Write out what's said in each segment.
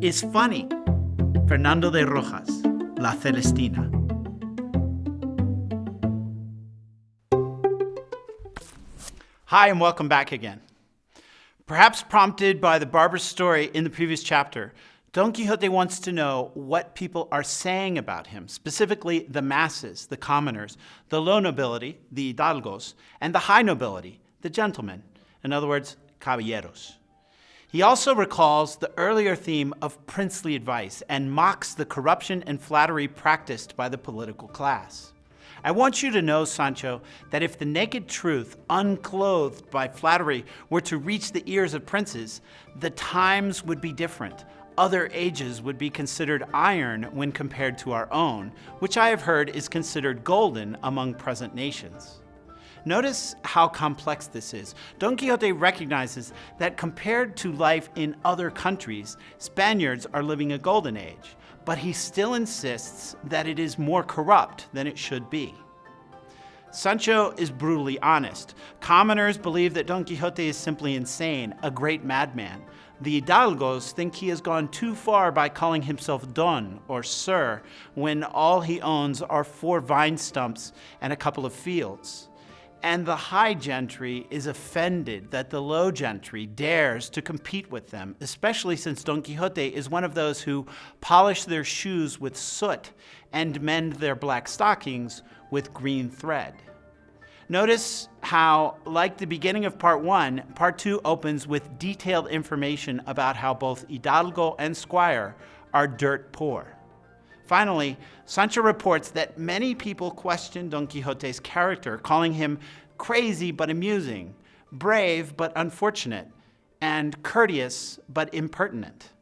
is funny. Fernando de Rojas, La Celestina. Hi, and welcome back again. Perhaps prompted by the barber's story in the previous chapter, Don Quixote wants to know what people are saying about him, specifically the masses, the commoners, the low nobility, the hidalgos, and the high nobility, the gentlemen, in other words, caballeros. He also recalls the earlier theme of princely advice and mocks the corruption and flattery practiced by the political class. I want you to know, Sancho, that if the naked truth, unclothed by flattery, were to reach the ears of princes, the times would be different. Other ages would be considered iron when compared to our own, which I have heard is considered golden among present nations. Notice how complex this is. Don Quixote recognizes that compared to life in other countries, Spaniards are living a golden age but he still insists that it is more corrupt than it should be. Sancho is brutally honest. Commoners believe that Don Quixote is simply insane, a great madman. The hidalgos think he has gone too far by calling himself Don or Sir when all he owns are four vine stumps and a couple of fields. And the high gentry is offended that the low gentry dares to compete with them, especially since Don Quixote is one of those who polish their shoes with soot and mend their black stockings with green thread. Notice how, like the beginning of part one, part two opens with detailed information about how both Hidalgo and Squire are dirt poor. Finally, Sancho reports that many people question Don Quixote's character, calling him crazy but amusing, brave but unfortunate, and courteous but impertinent.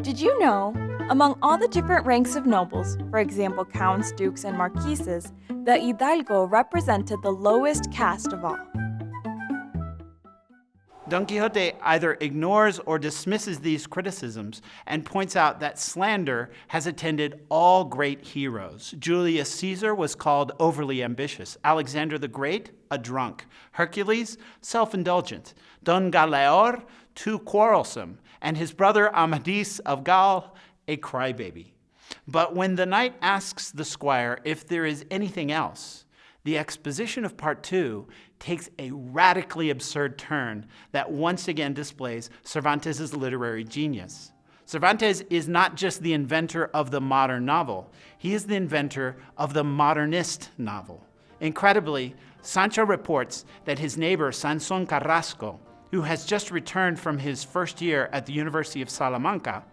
Did you know, among all the different ranks of nobles, for example counts, dukes, and marquises, that Hidalgo represented the lowest caste of all? Don Quixote either ignores or dismisses these criticisms and points out that slander has attended all great heroes. Julius Caesar was called overly ambitious, Alexander the Great, a drunk, Hercules, self indulgent, Don Galaor, too quarrelsome, and his brother Amadis of Gaul, a crybaby. But when the knight asks the squire if there is anything else, the exposition of part two takes a radically absurd turn that once again displays Cervantes' literary genius. Cervantes is not just the inventor of the modern novel, he is the inventor of the modernist novel. Incredibly, Sancho reports that his neighbor Sanson Carrasco, who has just returned from his first year at the University of Salamanca,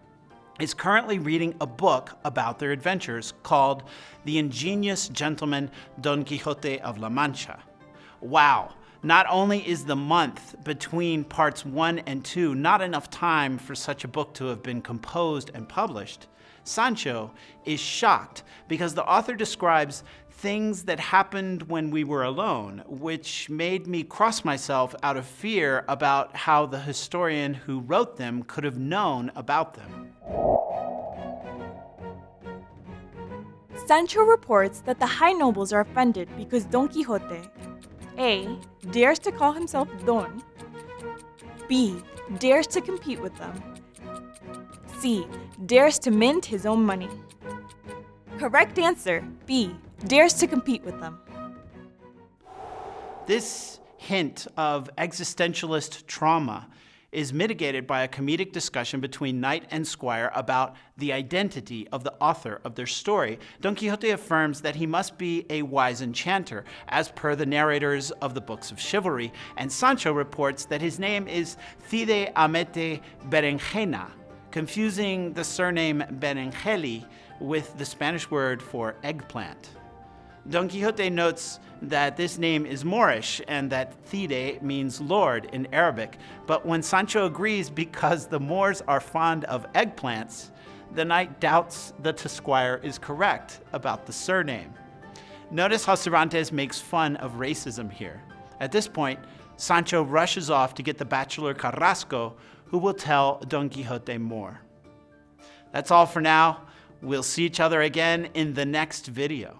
is currently reading a book about their adventures called The Ingenious Gentleman Don Quixote of La Mancha. Wow, not only is the month between parts one and two not enough time for such a book to have been composed and published, Sancho is shocked because the author describes things that happened when we were alone, which made me cross myself out of fear about how the historian who wrote them could have known about them. Sancho reports that the high nobles are offended because Don Quixote A. dares to call himself Don, B. dares to compete with them, C. dares to mint his own money. Correct answer, B. dares to compete with them. This hint of existentialist trauma is mitigated by a comedic discussion between knight and squire about the identity of the author of their story. Don Quixote affirms that he must be a wise enchanter, as per the narrators of the books of chivalry, and Sancho reports that his name is Cide Hamete Berenjena, confusing the surname Benengeli with the Spanish word for eggplant. Don Quixote notes that this name is Moorish and that Cide means Lord in Arabic, but when Sancho agrees because the Moors are fond of eggplants, the knight doubts that the squire is correct about the surname. Notice how Cervantes makes fun of racism here. At this point, Sancho rushes off to get the bachelor Carrasco, who will tell Don Quixote more. That's all for now. We'll see each other again in the next video.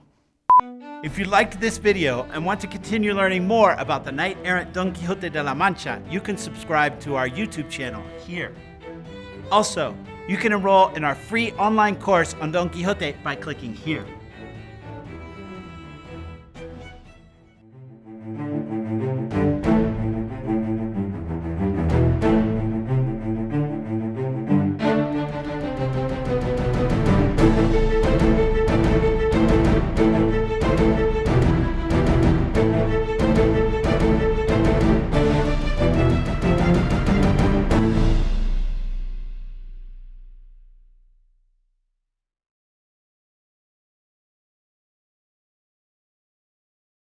If you liked this video and want to continue learning more about the knight-errant Don Quixote de la Mancha, you can subscribe to our YouTube channel here. Also, you can enroll in our free online course on Don Quixote by clicking here.